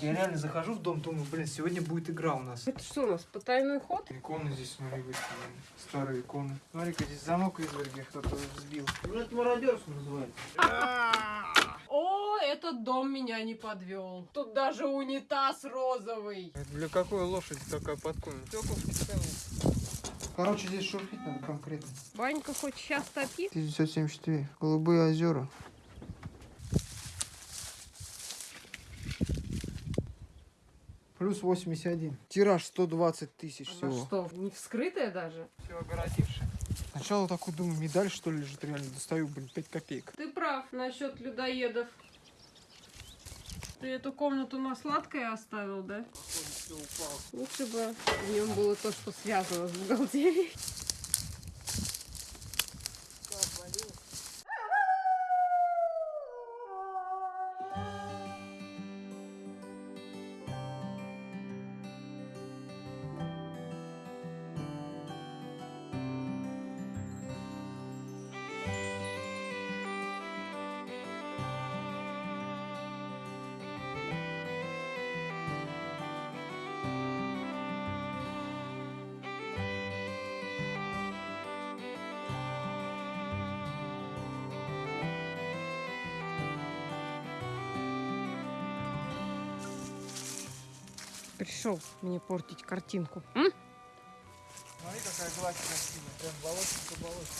Я реально захожу в дом, думаю, блин, сегодня будет игра у нас. Это что у нас, потайной ход? Иконы здесь, смотри, выставлены. Старые иконы. Смотри-ка, здесь замок изверги кто-то взбил. Ну, это мародерство называется. О, этот дом меня не подвел. Тут даже унитаз розовый. Для какой лошади такая специальные. Короче, здесь шурфить надо конкретно. Банька хоть сейчас топит? 1974. Голубые озера. Плюс 81. Тираж 120 тысяч Она всего. что, не вскрытая даже? Все огородивший. Сначала такой думаю, медаль что ли лежит реально. Достаю, блин, 5 копеек. Ты прав насчет людоедов. Ты эту комнату на сладкое оставил, да? Все упало. Лучше бы в нем было то, что связано с бухгалтерией. Пришел мне портить картинку. М? Смотри, какая гладь красивая. Прям болотинка болотинка.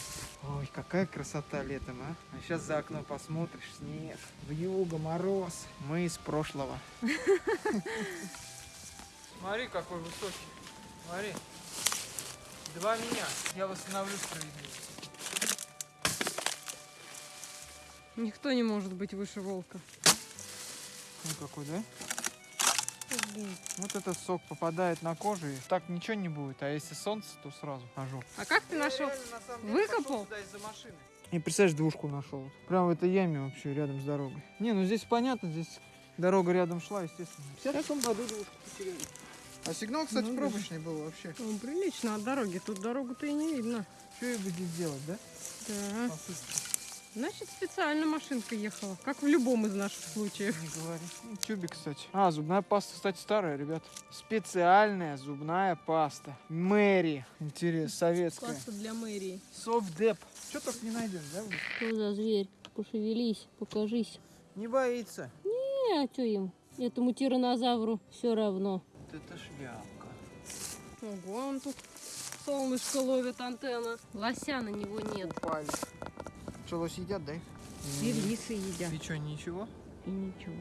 Ой, какая красота летом, а. А сейчас за окно посмотришь, снег, вьюга, мороз. Мы из прошлого. Смотри, какой высокий. Смотри. Два меня. Я восстановлю справедливость. Никто не может быть выше волка. Ну какой, да? Вот этот сок попадает на кожу, и так ничего не будет. А если солнце, то сразу ожог. А как ты нашел? Выкопал? из-за машины. И представляешь, двушку нашел. Прям в этой яме вообще, рядом с дорогой. Не, ну здесь понятно, здесь дорога рядом шла, естественно. В 50 году двушку потеряли. А сигнал, кстати, Ну, да. пробочный был вообще. Ну, прилично от дороги. Тут дорогу-то и не видно. Что я буду делать, да? Да. По сути, Значит, специально машинка ехала. Как в любом из наших случаев. не говори. Ну, тюбик, кстати. А, зубная паста, кстати, старая, ребят. Специальная зубная паста. Мэри. Интересно, советская. для мэрии. Совдеп. Что только не найдем, да? Что за зверь? Пошевелись, покажись. Не боится. Не, а что им? Этому тиранозавру все равно. Вот это шляпка. Ого, он тут солнышко ловит антенна. Лося на него нет. Упали. Что, лось едят, да? их? И лисы едят. И что, ничего? И ничего.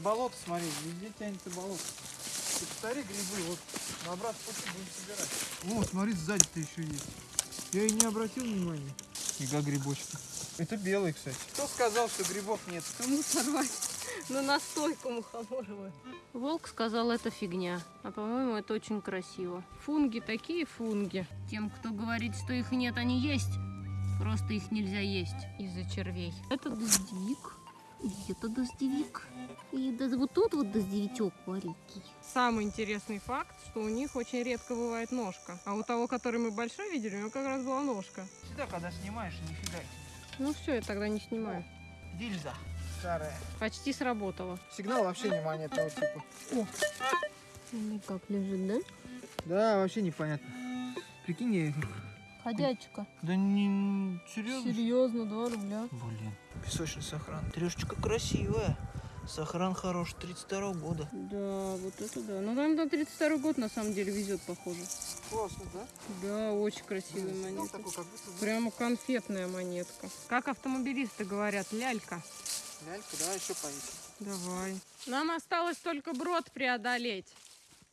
Болото, смотри, везде тянется болото. Ты посмотри грибы, вот на обратном пути будем собирать. О, смотри, сзади-то еще есть. Я и не обратил внимания. Ига грибочки. Это белый, кстати. Кто сказал, что грибов нет? Кому сорвать? На настойку мухоморовую. Волк сказал, это фигня. А по-моему, это очень красиво. Фунги такие фунги. Тем, кто говорит, что их нет, они есть. Просто их нельзя есть из-за червей. Это дождевик. И это дождевик. И да- вот тут вот дождевичок маленький. Самый интересный факт, что у них очень редко бывает ножка. А у того, который мы большой видели, у него как раз была ножка. Всегда, когда снимаешь, нифига. Ну все, я тогда не снимаю. Дильза. Старая. Почти сработало. Сигнал вообще не монетного типа. Ну как лежит, да? Да, вообще непонятно. Прикинь, я их... Ходячка. Да не... Серьезно? Серьезно, 2 рубля. Блин, песочный сохран. Трешечка красивая. Сохран хороший, 32 года. Да, вот это да. Ну там на 32 год на самом деле везет, похоже. Классно, да? Да, очень красивая Сигнал монетка. такой, как будто... Прямо конфетная монетка. Как автомобилисты говорят, лялька. Лялька, давай еще повесим. Давай. Нам осталось только брод преодолеть.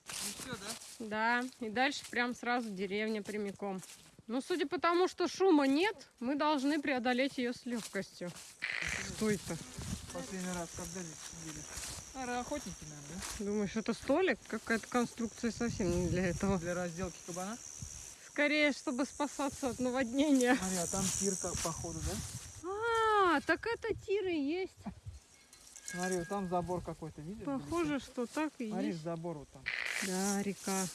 Ну все, да? Да, и дальше прям сразу деревня прямиком. Но судя по тому, что шума нет, мы должны преодолеть ее с легкостью. Что это? Последний раз, когда здесь сидели? Наверное, охотники, наверное, Думаешь, это столик? Какая-то конструкция совсем не для да? этого. Для разделки кабана? Скорее, чтобы спасаться от наводнения. Смотри, а там тир как походу, да? А, так это тиры есть. Смотри, вот там забор какой-то, видишь? Похоже, что так и Смотри, есть. забор вот там. Да, река.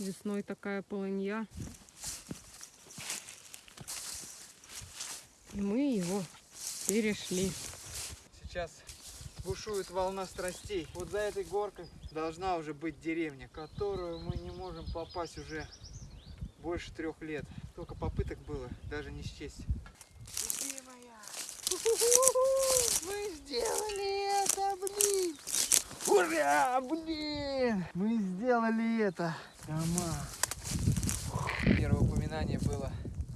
Весной такая полынья. И мы его перешли. Сейчас бушует волна страстей. Вот за этой горкой должна уже быть деревня, которую мы не можем попасть уже больше трех лет. Сколько попыток было, даже не счесть. Любимая! Мы сделали это, блин! Ура, блин! Мы сделали это! Дома! Первое упоминание было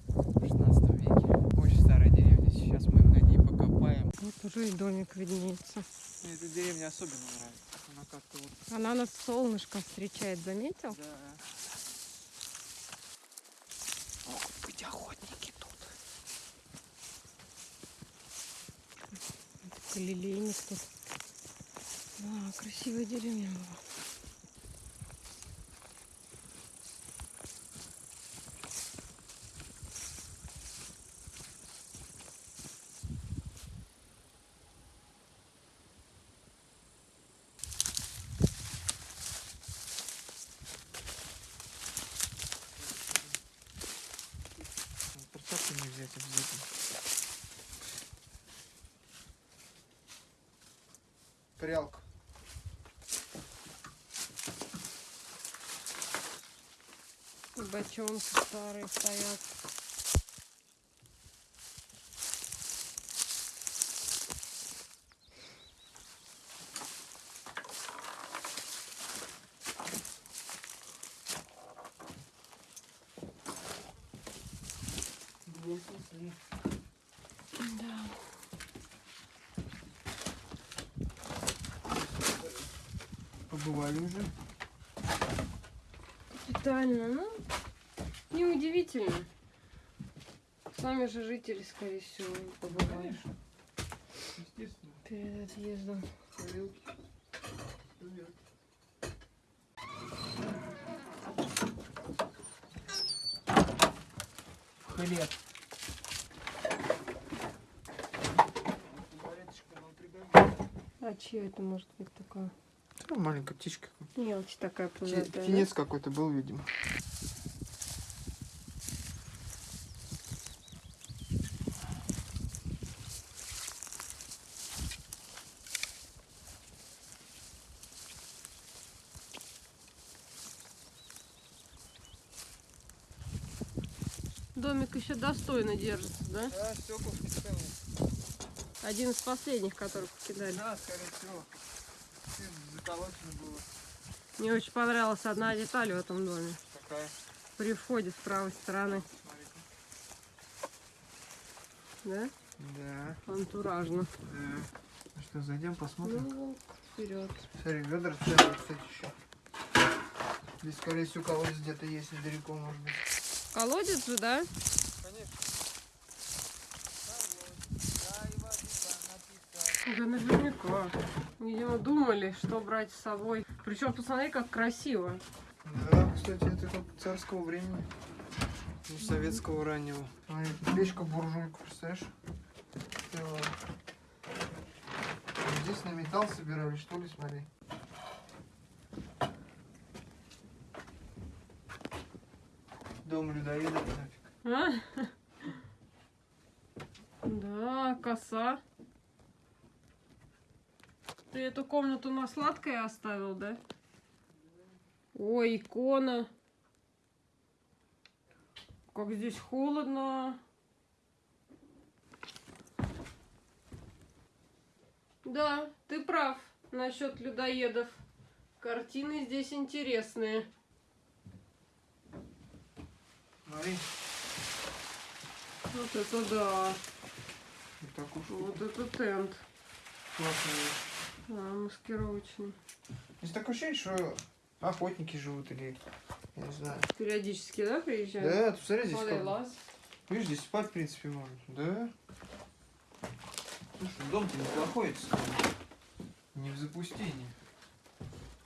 в 16 веке. Очень старая деревня. Сейчас мы на ней покопаем. Вот уже и домик виднеется. Мне эта деревня особенно нравится. Она как-то вот... Она нас солнышко встречает, заметил? Да. Могут быть охотники тут. Лилейник тут. Да, красивая деревня была. Перчатки не взять обязательно. Прялка. Бочонки старые стоят. Да. Побывали уже. Капитально, ну, неудивительно. Сами же жители, скорее всего, побывали Естественно. перед отъездом. Тарелки. Хлеб. А чья это может быть такая? Маленькая птичка. Мелочь такая Фи- пузатая. да? Финец какой-то был, видимо. Домик еще достойно держится, да? Да, стеклышки целые. Один из последних, которых покидали. Да, скорее всего. Было. Мне очень понравилась одна деталь в этом доме. Какая? При входе с правой стороны. Да? Да, Антуражно. да. Ну что, зайдем, посмотрим? Ну, вперед. Смотри, ведра целые, кстати, еще. Здесь, скорее всего, колодец где-то есть недалеко, может быть. Колодец же, да? Конечно. Да наверняка. Видимо, думали, что брать с собой. Причем посмотри, как красиво. Да, кстати, это как царского времени. Ну, советского раннего. Печка буржуйка, представляешь? Целая. Здесь на металл собирали, что ли, смотри. Дом людоеда нафиг. А? Да, коса. Ты эту комнату на сладкое оставил, да? Ой, икона. Как здесь холодно. Да, ты прав насчет людоедов. Картины здесь интересные. Смотри, Вот это да. вот такую штуку. Вот это тент. Классную. Маскировочный. Есть такое ощущение, что охотники живут или, я не знаю. Периодически, да, приезжают? Да, ты посмотри, здесь Смотри, как... лаз. Видишь, здесь спать, в принципе, можно. Да. Слушай, дом-то неплохой. Не в запустении.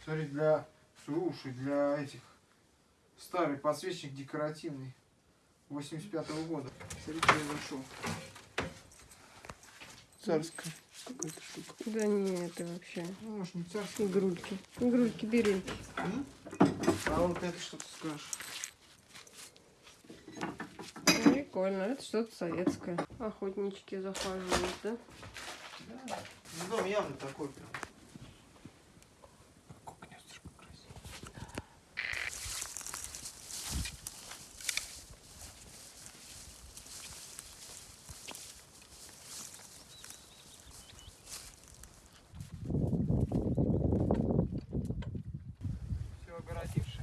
Смотри, для... Слушай, для этих... Старый подсвечник декоративный. 85-го года. Смотри, я нашел. Царская какая-то штука. Да не, это вообще Ну, может, не царская. игрульки. Игрульки берельки. М? А вот это что ты скажешь? Прикольно, это что-то советское. Охотнички захаживают, да? Да. Ну, дом явно такой прям. Как гнездышко красиво. Все огородивши.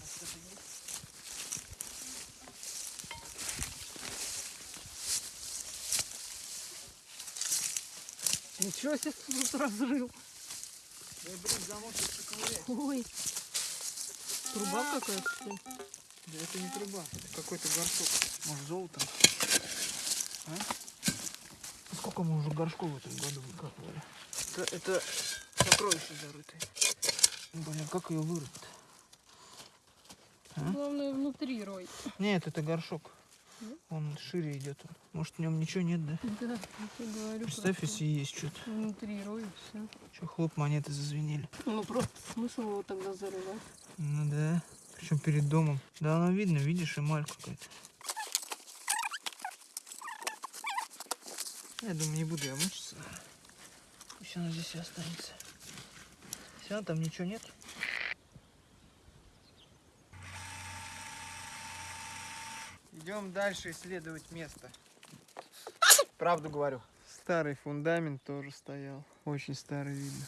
А что-то есть? Ничего себе ты тут разрыл. Да, блин, замок. Ой. Труба какая-то. что ли? Да это не труба, это какой-то горшок. Может золото? А? Сколько мы уже горшков в этом году выкапывали? Это, это сокровище зарытое. Блин, как ее вырыть А? Главное внутри рой. Нет, это горшок. Он шире идет. Может в нем ничего нет, да? Да, я говорю. Представь, просто если есть что-то. Внутри рой все. Че, хлоп, монеты зазвенели. Ну просто смысл его тогда зарывать. Ну да. Причем перед домом. Да, оно видно, видишь, эмаль какая-то. Я думаю, не буду я мучиться. Пусть она здесь и останется. Все, там ничего нет. Идем дальше исследовать место. Правду говорю. Старый фундамент тоже стоял. Очень старый видно.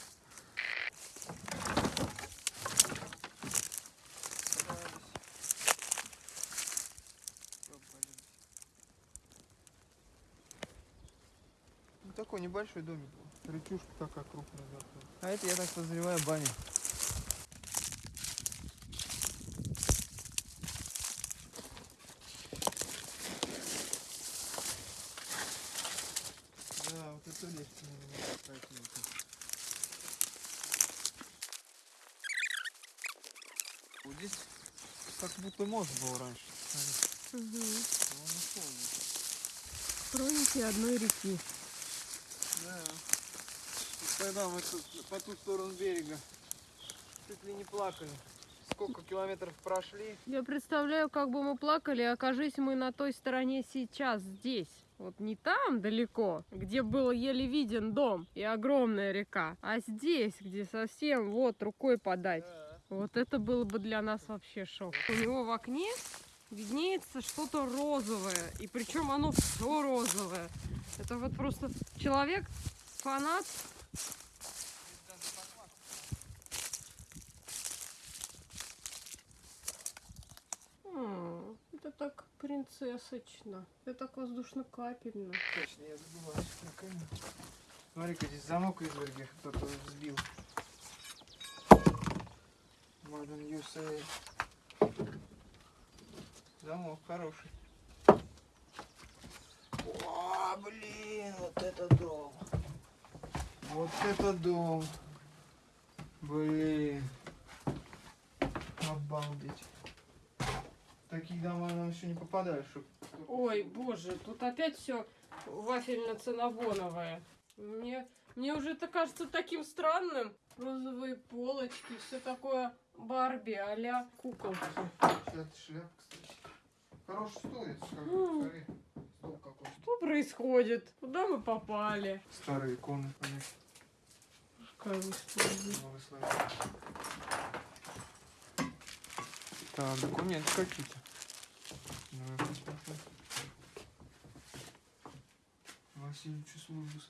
Ну, такой небольшой домик был. Рычушка такая крупная. А это, я так подозреваю, баня. Да, вот это легче немного пройти. Вот здесь как будто мост был раньше. Угу. Хроники одной реки. Да. И Тогда мы тут по ту сторону берега чуть ли не плакали. Сколько километров прошли? Я представляю, как бы мы плакали, окажись мы на той стороне сейчас, здесь. Вот не там далеко, где был еле виден дом и огромная река, а здесь, где совсем вот рукой подать. Вот это было бы для нас вообще шок. У него в окне виднеется что-то розовое, и причем оно все розовое. Это вот просто человек, фанат. Это так принцессочно. Это так воздушно-капельно. Точно, я камеру. Смотри-ка, здесь замок изверги кто-то взбил. Modern USA. Замок хороший. О, блин, вот это дом. Вот это дом. Блин. Обалдеть. В таких дома нам еще не попадали, чтоб... Ой, боже, тут опять все вафельно-цинабоновое. Мне, мне уже это кажется таким странным. Розовые полочки, все такое Барби а куколки. Сейчас шляп, кстати. Стол какой. Что происходит? Куда мы попали? Старые иконы, история. Благословение. Так, документы какие-то. Давай посмотрим. Васильевичу службу.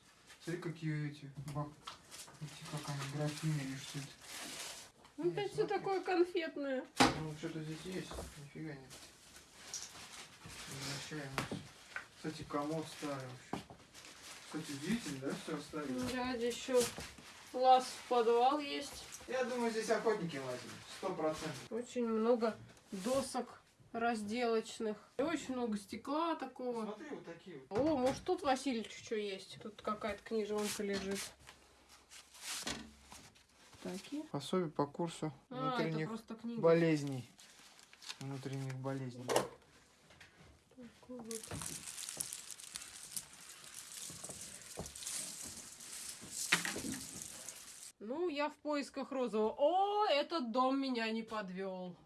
Смотри, какие эти бак. Эти, как они, графины или что это. Ну, Опять все такое конфетное. Ну, что-то здесь есть. Нифига нет. Возвращаемся. Кстати, комод старый вообще. Кстати, удивительно, да, все оставили? Да, здесь еще лаз в подвал есть. Я думаю, здесь охотники лазили. Сто процентов. Очень много досок разделочных. И очень много стекла такого. Смотри, вот такие вот. О, может тут Васильевич что есть? Тут какая-то книжонка лежит. Такие. Пособие по курсу А, внутренних болезней. Внутренних болезней. Такой вот. Ну, я в поисках розового. О, этот дом меня не подвел.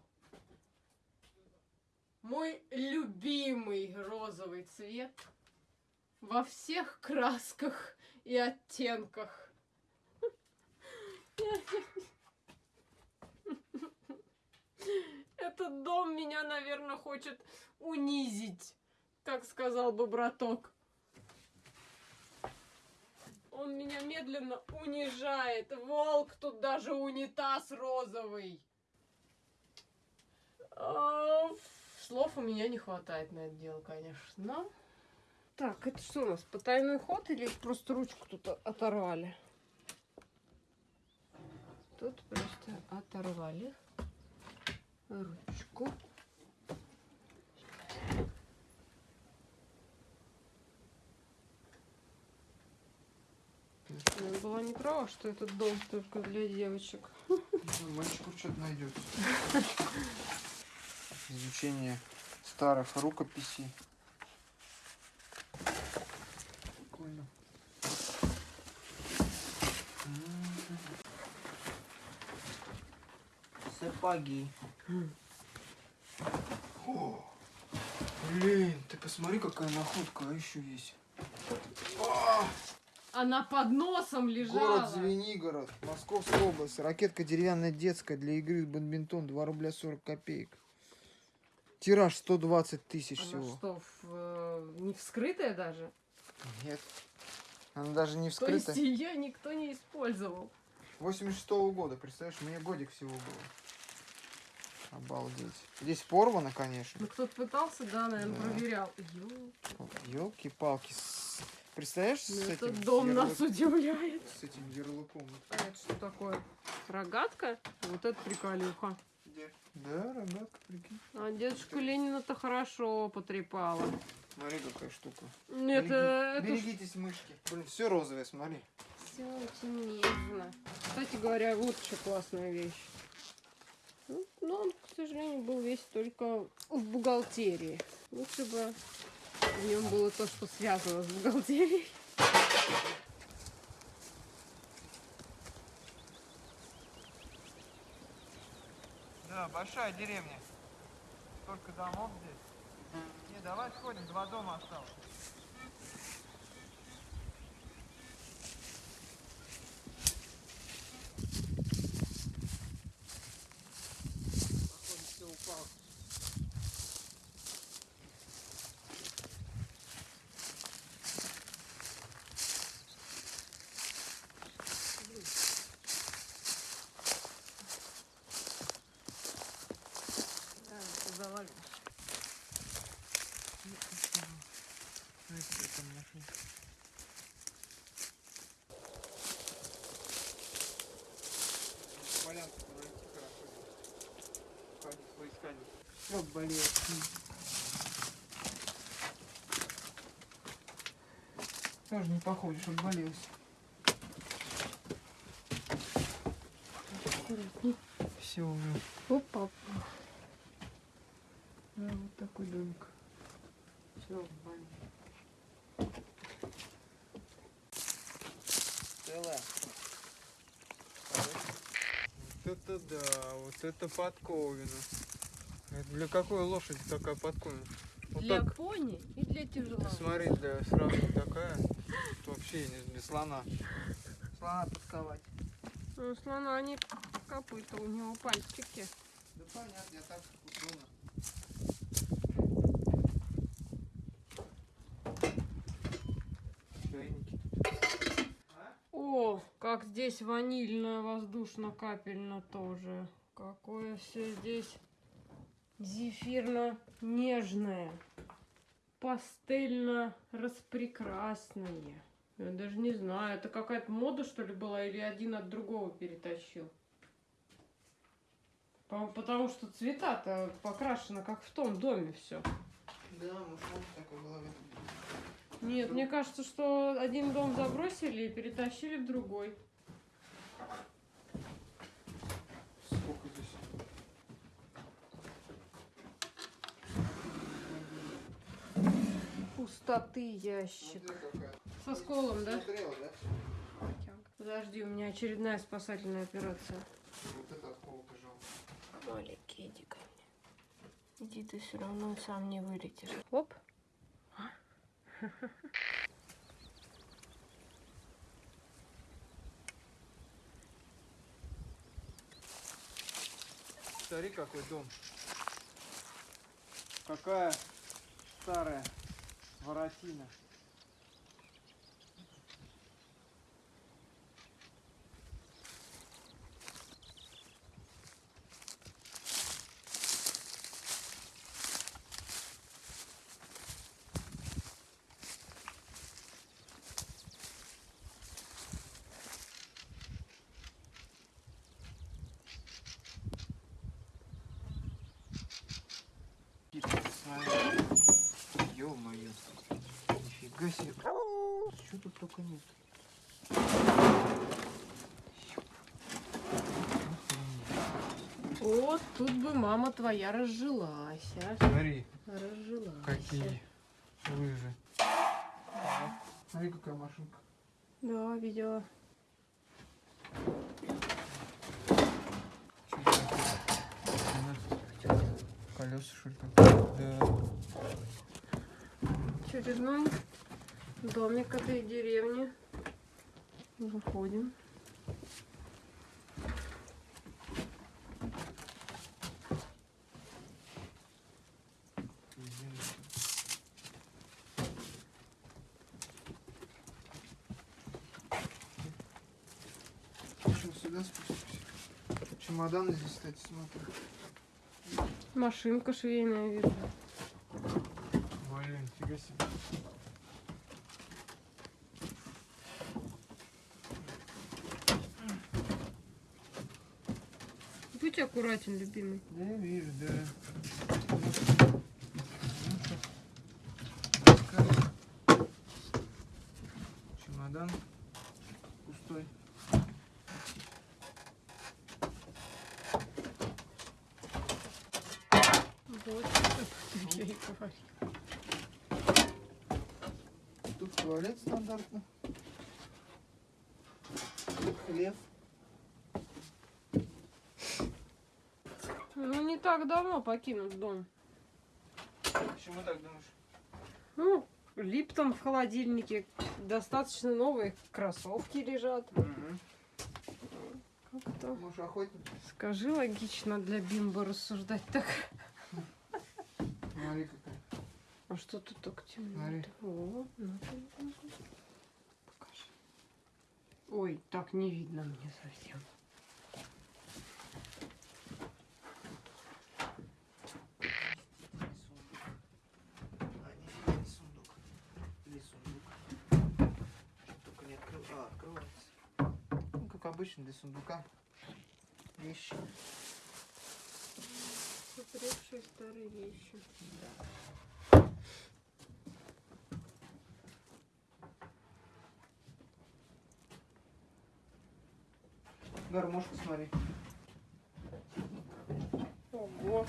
Мой любимый розовый цвет во всех красках и оттенках. Этот дом меня, наверное, хочет унизить, как сказал бы браток. Он меня медленно унижает. Волк, тут даже унитаз розовый. А, Слов у меня не хватает на это дело, конечно. Так, это что у нас, потайной ход или просто ручку тут оторвали? Тут просто оторвали ручку. Я была не права, что этот дом только для девочек. Мальчику что-то найдется. Изучение старых рукописей. Прикольно. Сапоги. О, блин, ты посмотри, какая находка, а еще есть. А, Она под носом лежала. город Звенигород, Московская область. Ракетка деревянная детская для игры в бадминтон 2 рубля 40 копеек. Тираж 120 тысяч Она всего. что, в, э, не вскрытая даже? Нет. Она даже не То есть ее никто не использовал. 86 -го года, представляешь, мне годик всего было. Обалдеть. Здесь порвано, конечно. Ну кто-то пытался, да, наверное, Да. проверял. Ё, Елки-палки. Представляешь, ну с этим этот дом нас ярлык- удивляет. С этим ярлыком. А это что такое? Рогатка? Вот это приколюха. Где? Да, рогатка, прикинь. А дедушку Ленина-то хорошо потрепала. Смотри, какая штука. Нет, Береги- э, это Берегитесь мышки. Блин, все розовое, смотри. все очень нежно. Кстати говоря, вот еще классная вещь. Ну, но он, к сожалению, был весь только в бухгалтерии. Лучше бы в нем было то, что связано с бухгалтерией. Да, большая деревня. Столько домов здесь. Не, давай сходим, два дома осталось. Походу, все упало. Да, это завалено. Смотри, какая там машинка. Полянку пройти хорошо. Ходить, поискать. Болеет. Тоже не похоже, чтобы болелось. Все уже. Опа. Да, вот такой домик. Все, Целая. Вот это да, вот это подковина. Для какой лошади такая подковина? Вот Для так, пони и для тяжелого. смотри, для сразу такая. Вообще не для слона. Слона подковать. Ну, слона они копыта, у него пальчики. Да понятно, я так. Чайники. О, как здесь ванильно, воздушно-капельно тоже. Какое все здесь зефирно-нежное. Пастельно-распрекрасное. Я даже не знаю, это какая-то мода, что ли, была, или один от другого перетащил? По- Потому что цвета-то покрашены, как в том доме все. Да, может, такой голове. Нет, мне кажется, что один дом забросили и перетащили в другой. Сколько здесь? Пустоты ящик. Со сколом, да? Подожди, у меня очередная спасательная операция. Вот это от холода жалко. Маленький, иди ко мне. Иди, ты все равно сам не вылетишь. Оп. Смотри, какой дом. Какая старая воротина. Смотри. Ё-моё. Нифига себе. Что тут только нет. Вот тут бы мама твоя разжилась, а? Смотри, Разжилась. какие лыжи. Смотри, какая машинка. Да, видела. Колеса, что ли? Да. Очередной домик этой деревни. Заходим. Еще сюда спустимся. Чемоданы здесь, кстати, смотри. Машинка швейная, видно. Блин, фига себе. Аккуратен, любимый. Да, я вижу, да. Чемодан пустой. Вот, я и говорю. Тут туалет стандартно. Тут хлеб. Ну, не так давно покинут дом. Почему так думаешь? Ну, Липтон в холодильнике. Достаточно новые кроссовки лежат. Как-то... Может, охотник? Скажи логично для Бимба рассуждать так. Смотри, какая. А что тут так темно? Смотри. О, ну, покажи. Ой, так не видно мне совсем. А, нифига не сундук. Или сундук. Только не открыл. А, открывается. Обычно для сундука. Вещи. Попревшие старые вещи. Гармошку смотри. Ого.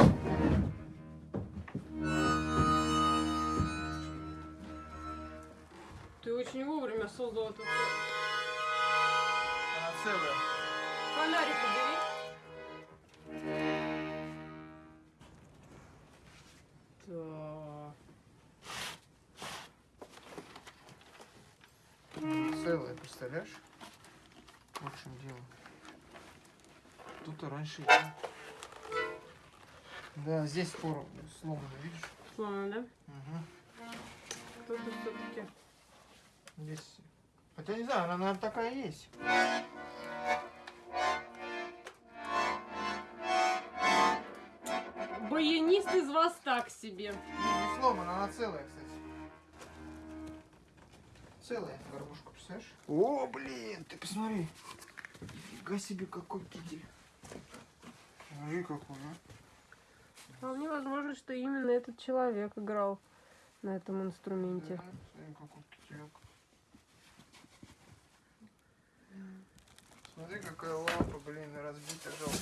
Ты очень вовремя создал этот Целая. фонарик убери. Так. Целая, представляешь? Вот в чем дело. Тут раньше... Да, здесь форум сломано, видишь? Сломано, да? Угу. Кто-то все-таки. Здесь... Хотя не знаю, она, наверное, такая есть. Вас так себе. Не сломана, она целая, кстати. Целая горбушка, представляешь? О, блин, ты посмотри. Фига себе, какой китель. Смотри, какой, а. Вполне возможно, что именно этот человек играл на этом инструменте. Смотри, какой кителек. Смотри, какая лампа, блин, разбита, жалко.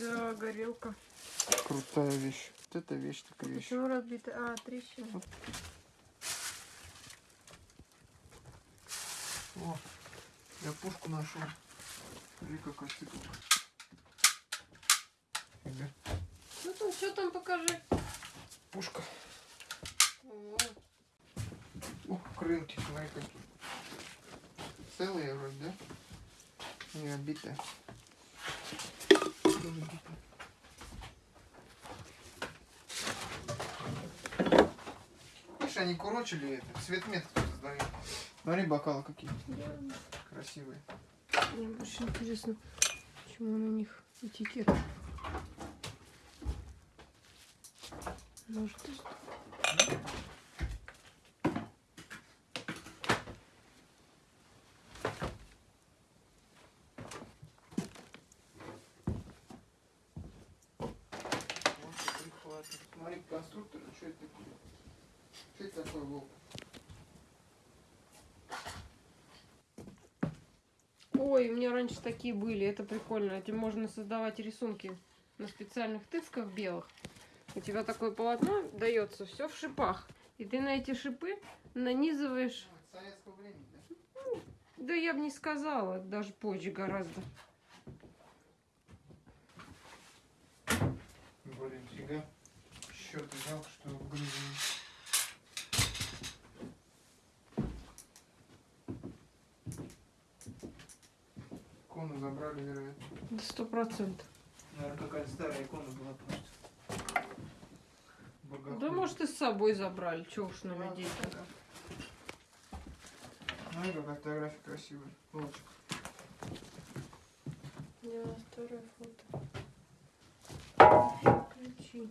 Да, горелка. Крутая вещь. Вот это вещь, такая вещь. Почему разбита? А, трещина. О, я пушку нашел. Смотри, цикл. Фига. Ну Ну, что там покажи? Пушка. О, Ух, крылки, смотри какие. Целые вроде, да? Не обитая. Тоже битая. Они курочили это, цвет мет кто-то сдавил. Смотри, бокалы какие красивые. Мне больше интересно, почему на них этикетка. Может. Смотри, конструктор, что это такое? Это такое, Волк? Ой, у меня раньше такие были, это прикольно. Этим можно создавать рисунки на специальных тысках белых. У тебя такое полотно дается все в шипах. И ты на эти шипы нанизываешь... Ну, советского времени, да? Да я бы не сказала, даже позже гораздо. Блин, фига. Счет жалко, что в. Икону забрали, вероятно. Да сто процентов. Наверное, какая-то старая икона была просто. Богохульная. Да может и с собой забрали, чего уж на людей -то. Смотри, какая фотография красивая. Да, старое фото. Ключи.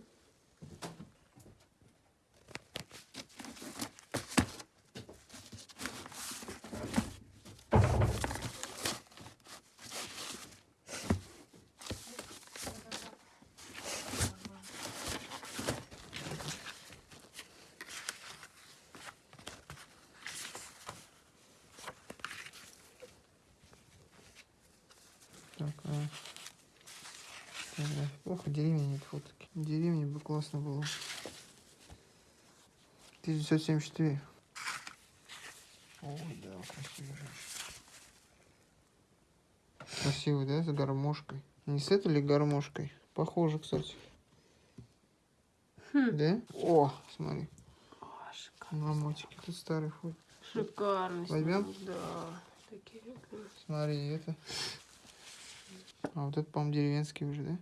Так, а... деревни нет фотки. Деревни бы классно было. 1974. Ой, да, красивая женщина. Красивый, да, с гармошкой. Не с этой ли гармошкой? Похоже, кстати. Хм. Да? О, смотри. Шикарно. На мотике. Тут старый фото. Шикарно. Возьмем? Да. Такие. Смотри, это. А вот это, по-моему, деревенский уже, да?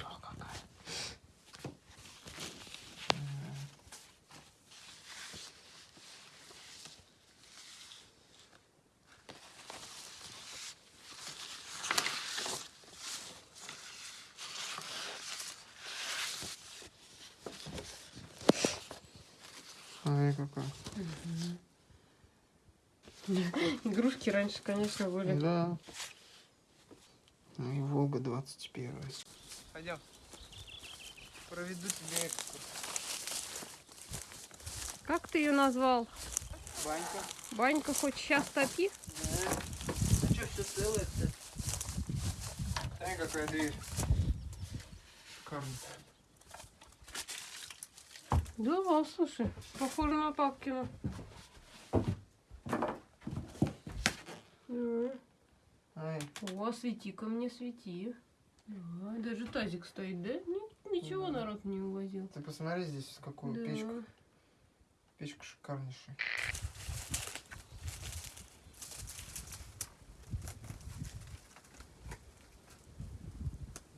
О, какая. М. Смотри, какая. Игрушки раньше, конечно, были. Да. Ну и Волга 21. Пойдем. Проведу тебе экскурс. Как ты ее назвал? Банька. Банька хоть сейчас топи? Да. Ну что, все целое, кстати. Смотри, какая дверь. Шикарно. Да, слушай, похоже на папкину. Да. Ай, О, свети-ка мне, свети. Да, даже тазик стоит, да? Ни- ничего Да. народ не увозил. ты посмотри здесь, какую Да. печку. Печка шикарнейшая.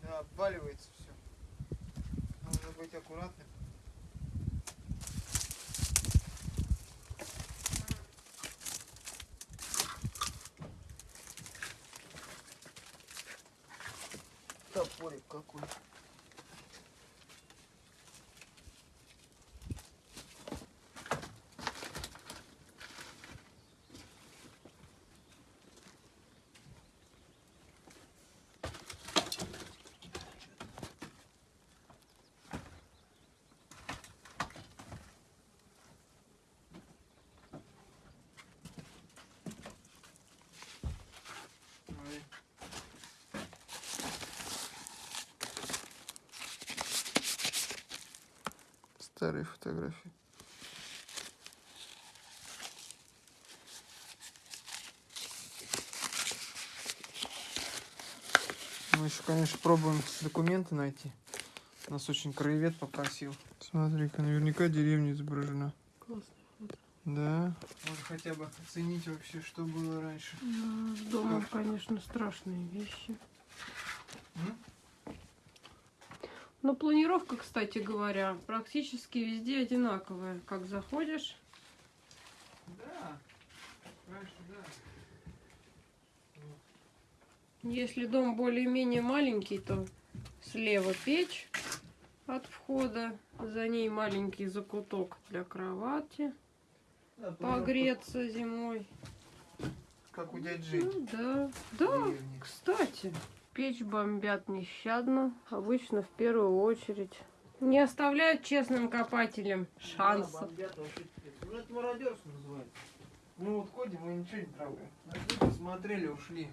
Да, обваливается все. Нужно быть аккуратным. Топорик какой. Смотри. Старые фотографии. Мы еще, конечно, пробуем документы найти. Нас очень краевед попросил. Смотри-ка, наверняка деревня изображена. Классно. Да. Можно хотя бы оценить вообще, что было раньше. Да, с домом, конечно, страшные вещи. М? Но планировка, кстати говоря, практически везде одинаковая. Как заходишь, Да. Раньше, да. если дом более-менее маленький, то слева печь от входа, за ней маленький закуток для кровати, Да, погреться зимой. Как у дяди Жени. Ну, да, да, деревне. Кстати, печь бомбят нещадно, обычно в первую очередь. Не оставляют честным копателям шанса. Да, бомбят. Ну это мародерство называется. Ну вот ходим, мы ничего не трогаем. Нашли, посмотрели, ушли.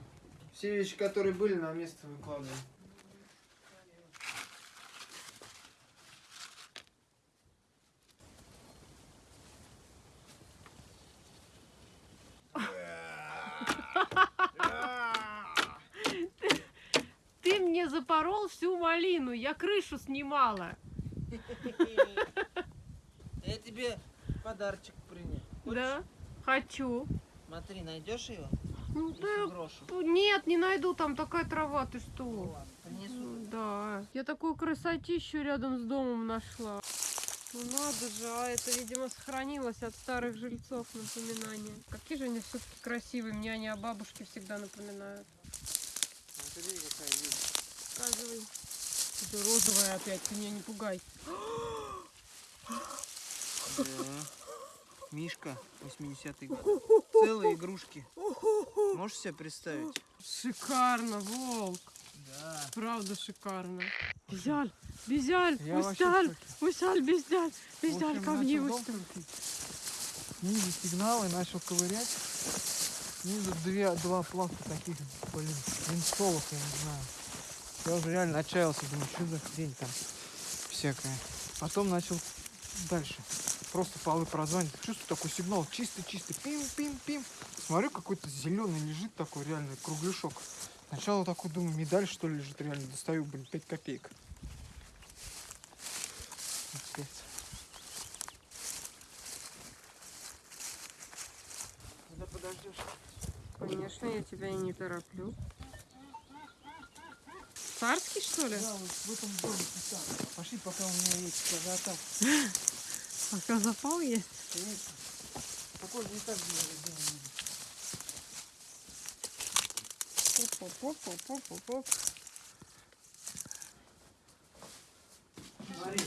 Все вещи, которые были, на место выкладываем. Ты мне запорол всю малину, я крышу снимала. Я тебе подарочек принес. Да, хочу. Смотри, найдешь ее? Ну, да, брошу. нет, не найду, там такая трава, ты Ну что? ладно, принесу. Ну, Да, я такую красотищу рядом с домом нашла. Ну надо же, а это, видимо, сохранилось от старых жильцов напоминание. Какие же они все-таки красивые, мне они о бабушке всегда напоминают. Смотри, какая вещь. Показывай. Это розовая опять, ты меня не пугай. Да. Мишка, 80-й год. Целые игрушки. Можешь себе представить? Шикарно, волк. Да. Правда шикарно. Шоке. Усяль, Безяль, В Безяль, общем, ко мне, крутить. Снизу сигналы, начал ковырять. Снизу две, два пласта таких, блин, винстолов, я не знаю. Я уже реально отчаялся, думаю, что за хрень там всякая. Потом начал дальше. Просто полы прозванивать. Чувствую такой сигнал, чистый-чистый, пим-пим-пим. Смотрю, какой-то зеленый лежит такой, реально, кругляшок. Сначала такой думаю, медаль что ли лежит, реально, достаю, блин, 5 копеек. Конечно, я тебя и не тороплю. Царский, что ли? Да, вот в этом доме писал. Пошли, пока у меня есть заготовка. Пока запал есть. Конечно. Такой не так было сделано. Поп-поп-поп-поп-поп. Смотри,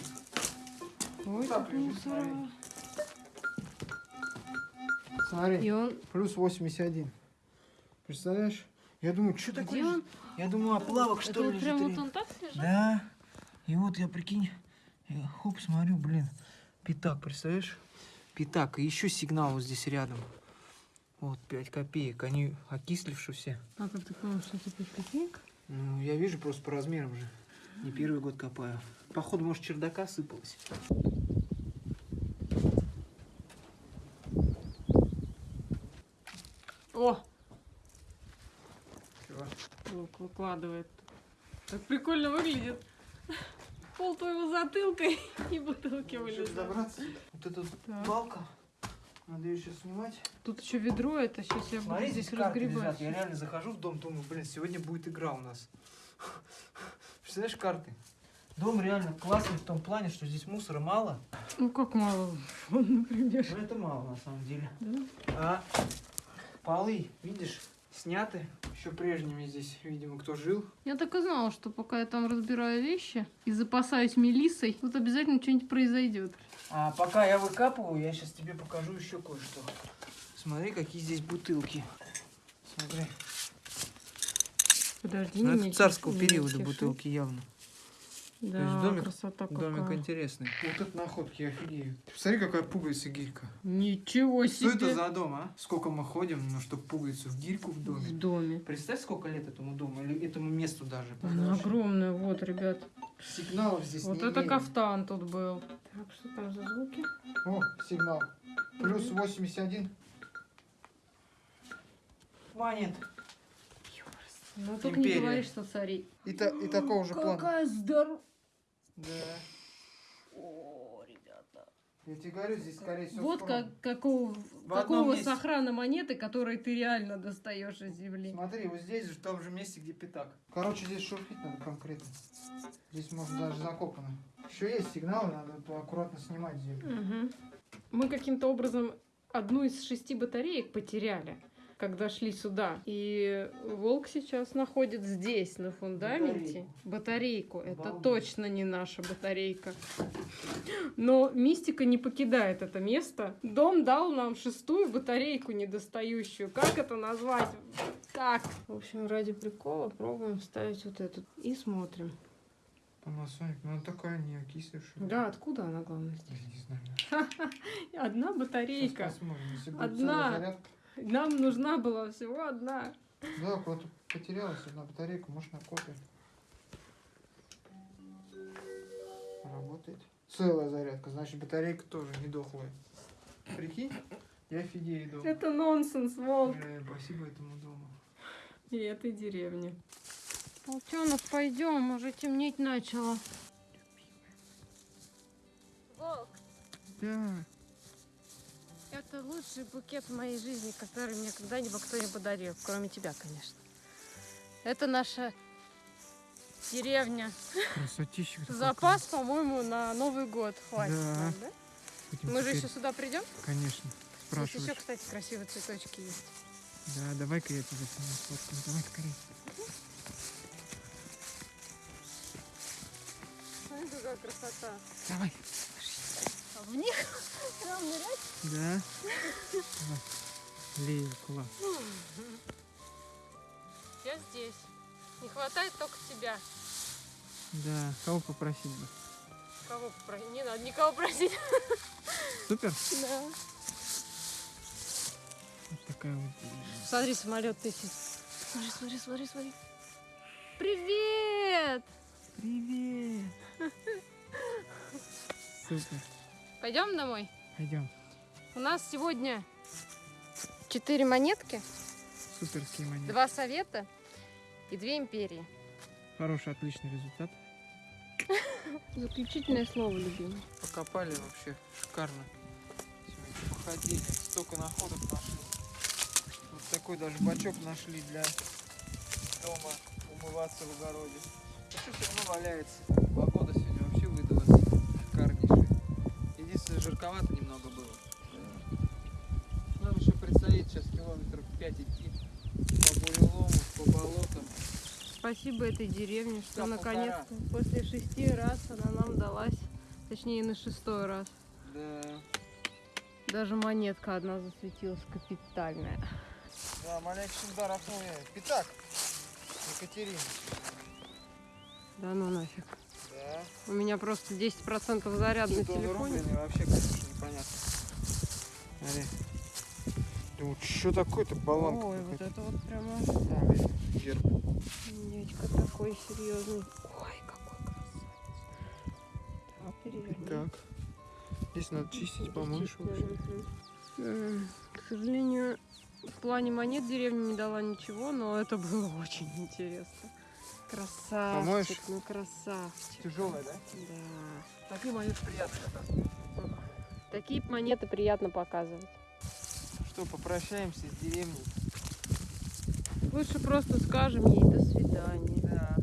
Ой, как мусора. смотри, И он... плюс 81. Представляешь? Я думаю, что такое? Он? Я думаю, оплавок Это что ли прям вот он так лежит? Да. И вот я прикинь, я хоп, смотрю, блин, пятак, представляешь? Пятак. И еще сигнал вот здесь рядом. Вот 5 копеек. Они окислившие все. А как ты понял, что это 5 копеек? Ну, я вижу просто по размерам же. Не первый год копаю. Походу, может, чердака сыпалось. О, Чего? Волк выкладывает. Так прикольно выглядит. Пол твоего затылка и бутылки вылезают. добраться. Вот эта Так. балка. Надо ее сейчас снимать. Тут еще ведро, это сейчас я буду Смотри, здесь здесь разгребать. Я реально захожу в дом, думаю, блин, сегодня будет игра у нас. Представляешь, карты? Дом реально классный в том плане, что здесь мусора мало. Ну как мало, например. Но это мало на самом деле. Да? А полы, видишь, сняты. Еще прежними здесь, видимо, кто жил. Я так и знала, что пока я там разбираю вещи и запасаюсь мелиссой, тут обязательно что-нибудь произойдет. А пока я выкапываю, я сейчас тебе покажу еще кое-что. Смотри, какие здесь бутылки. Смотри. Подожди, Ну, это царского периода бутылки явно. Да, есть домик- красота Домик какая. интересный. Вот это находки, я офигею. Смотри, какая пуговица гирька. Ничего Что себе. это за дом, а? Сколько мы ходим, ну, чтобы пуговицу в гирьку в В доме. доме. Представь, сколько лет этому дому, или этому месту даже. Она огромная, вот, ребят. Сигналов здесь Вот не это имеем. кафтан тут был. Так, что там за звуки? О, сигнал. Плюс 81. Монет. Ну только не Империя. говори, что цари. И, та- и такого же плана. Какая здоровая. Да. О, ребята. Я тебе говорю, здесь скорее всего Вот схрон. как, какого, В какого сохрана монеты, которые ты реально достаешь из земли. Смотри, вот здесь же, в том же месте, где пятак. Короче, здесь шурфить надо конкретно. Здесь может даже закопано. Еще есть сигналы, надо аккуратно снимать землю. Мгм. Мы каким-то образом одну из шести батареек потеряли, когда шли сюда. И волк сейчас находит здесь, на фундаменте, батарейку. Это Обалдеть. точно не наша батарейка. Но мистика не покидает это место. Дом дал нам шестую батарейку недостающую. Как это назвать? Как? В общем, ради прикола пробуем ставить вот эту и смотрим. Panasonic, ну она такая не окислившая. Да, откуда она, главное, Я здесь? не знаю. Одна батарейка. Одна. Нам нужна была всего одна. Да, куда-то потерялась одна батарейка, может на копе. Работает. Целая зарядка, значит батарейка тоже не дохлая. Прикинь, я офигею дома. Это нонсенс, волк. Бля, спасибо этому дому. И этой деревне. Волчонок, пойдем, уже темнеть начало. Волк, Да. Это лучший букет в моей жизни, который мне когда-либо кто-нибудь подарил, кроме тебя, конечно. Это наша деревня. Красотища. Запас, по-моему, на Новый год хватит. Да. нам, да? Мы же еще сюда придем? Конечно. Здесь еще, Спрашиваешь. кстати, красивые цветочки есть. Да, давай-ка я сниму сфоткаю. Давай скорее. Смотри, какая красота. Давай. А в них прям нырять? Да. Лея, класс. Я здесь. Не хватает только тебя. Да. Кого попросить бы? Кого попросить? Не надо никого просить. Супер. Да. Вот такая вот. Смотри, самолет летит. Смотри, смотри, смотри, смотри. Привет! Привет. Супер. Пойдем домой? Пойдем. У нас сегодня четыре монетки, Суперские монеты. два совета и две империи. Хороший, отличный результат. Заключительное слово, любимый. Покопали вообще шикарно. Сегодня походили, столько находок нашли. Вот такой даже бачок нашли для дома умываться в огороде. А что все равно валяется? Жарковато немного было. Нам еще предстоит сейчас километров 5 идти по бурелому, по болотам. Спасибо этой деревне, что наконец-то после шести раз она нам далась. Точнее, на шестой раз. Да. Даже монетка одна засветилась капитальная. Да, маленький удар Пятак. Екатерина. Да ну нафиг. Да. У меня просто 10% заряд на телефоне. рубленый, вообще, конечно, непонятно. Смотри. Думаю, что такое-то баллонка Ой, вот это вот прямо Там, видишь, герб. дядька такой серьезный. Ой, какой красавец. Так, переверни. Так. Здесь надо чистить. М, К сожалению, в плане монет деревня не дала ничего, но это было очень интересно. Красавчик, Помоешь? ну красавчик. Тяжелая, да? Да. Такие монеты приятно. Такие монеты приятно показывать. Что, попрощаемся с деревней? Лучше просто скажем ей до свидания. Да.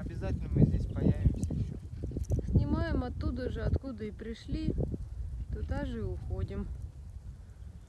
Обязательно мы здесь появимся еще. Снимаем оттуда же, откуда и пришли, туда же и уходим.